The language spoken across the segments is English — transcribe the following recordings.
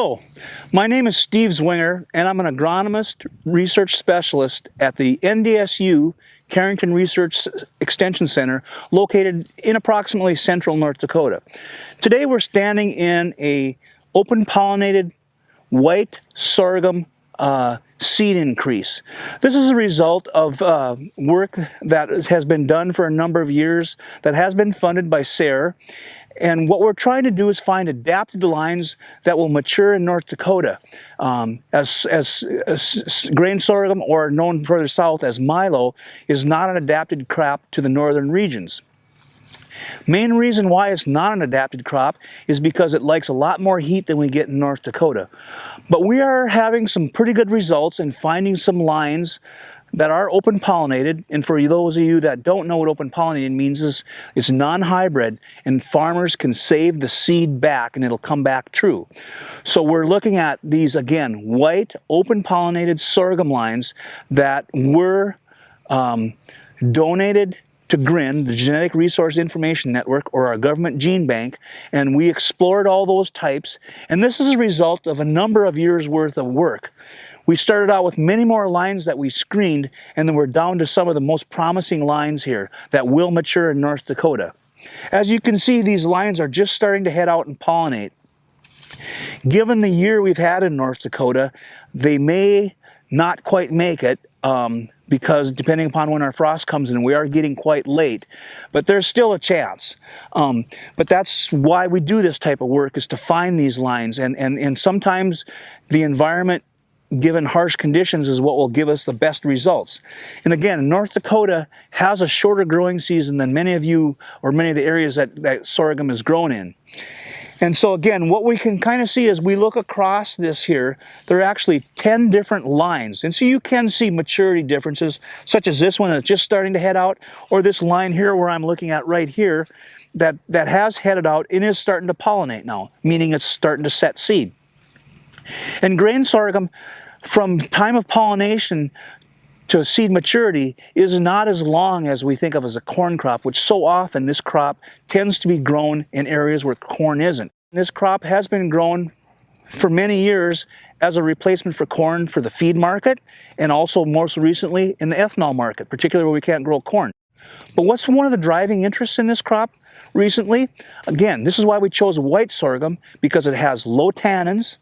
Hello, my name is Steve Zwinger, and I'm an agronomist research specialist at the NDSU Carrington Research Extension Center located in approximately central North Dakota. Today we're standing in a open pollinated white sorghum uh, seed increase. This is a result of uh, work that has been done for a number of years that has been funded by SARE and what we're trying to do is find adapted lines that will mature in North Dakota um, as, as, as, grain sorghum or known further south as milo is not an adapted crop to the northern regions. Main reason why it's not an adapted crop is because it likes a lot more heat than we get in North Dakota. But we are having some pretty good results in finding some lines that are open pollinated and for those of you that don't know what open pollinated means is it's non-hybrid and farmers can save the seed back and it'll come back true so we're looking at these again white open pollinated sorghum lines that were um, donated to GRIN, the Genetic Resource Information Network, or our government gene bank, and we explored all those types, and this is a result of a number of years worth of work. We started out with many more lines that we screened, and then we're down to some of the most promising lines here that will mature in North Dakota. As you can see, these lines are just starting to head out and pollinate. Given the year we've had in North Dakota, they may not quite make it um, because depending upon when our frost comes in, we are getting quite late, but there's still a chance. Um, but that's why we do this type of work is to find these lines and, and, and sometimes the environment given harsh conditions is what will give us the best results. And again, North Dakota has a shorter growing season than many of you or many of the areas that, that sorghum is grown in. And so again, what we can kind of see as we look across this here, there are actually 10 different lines. And so you can see maturity differences, such as this one that's just starting to head out, or this line here where I'm looking at right here, that, that has headed out and is starting to pollinate now, meaning it's starting to set seed. And grain sorghum, from time of pollination to seed maturity is not as long as we think of as a corn crop, which so often this crop tends to be grown in areas where corn isn't. This crop has been grown for many years as a replacement for corn for the feed market and also most recently in the ethanol market, particularly where we can't grow corn. But what's one of the driving interests in this crop recently? Again, this is why we chose white sorghum because it has low tannins,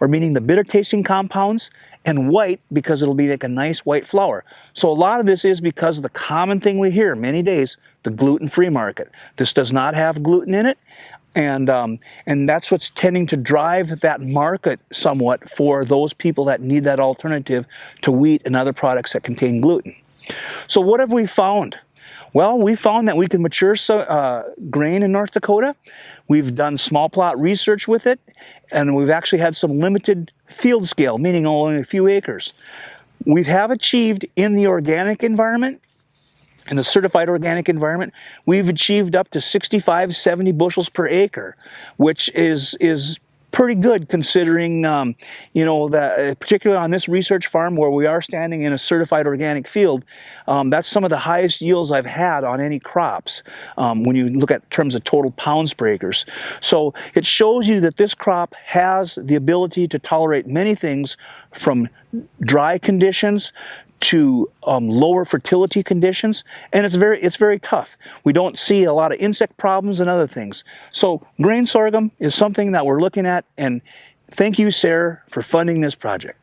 or meaning the bitter tasting compounds, and white because it'll be like a nice white flour. So a lot of this is because of the common thing we hear many days, the gluten-free market. This does not have gluten in it, and um, and that's what's tending to drive that market somewhat for those people that need that alternative to wheat and other products that contain gluten. So what have we found? Well, we found that we can mature uh, grain in North Dakota. We've done small plot research with it, and we've actually had some limited field scale, meaning only a few acres. We have achieved in the organic environment, in the certified organic environment, we've achieved up to 65, 70 bushels per acre, which is, is pretty good considering, um, you know, that uh, particularly on this research farm where we are standing in a certified organic field, um, that's some of the highest yields I've had on any crops um, when you look at terms of total pounds per acres. So it shows you that this crop has the ability to tolerate many things from dry conditions to um, lower fertility conditions, and it's very, it's very tough. We don't see a lot of insect problems and other things. So grain sorghum is something that we're looking at, and thank you, SARE, for funding this project.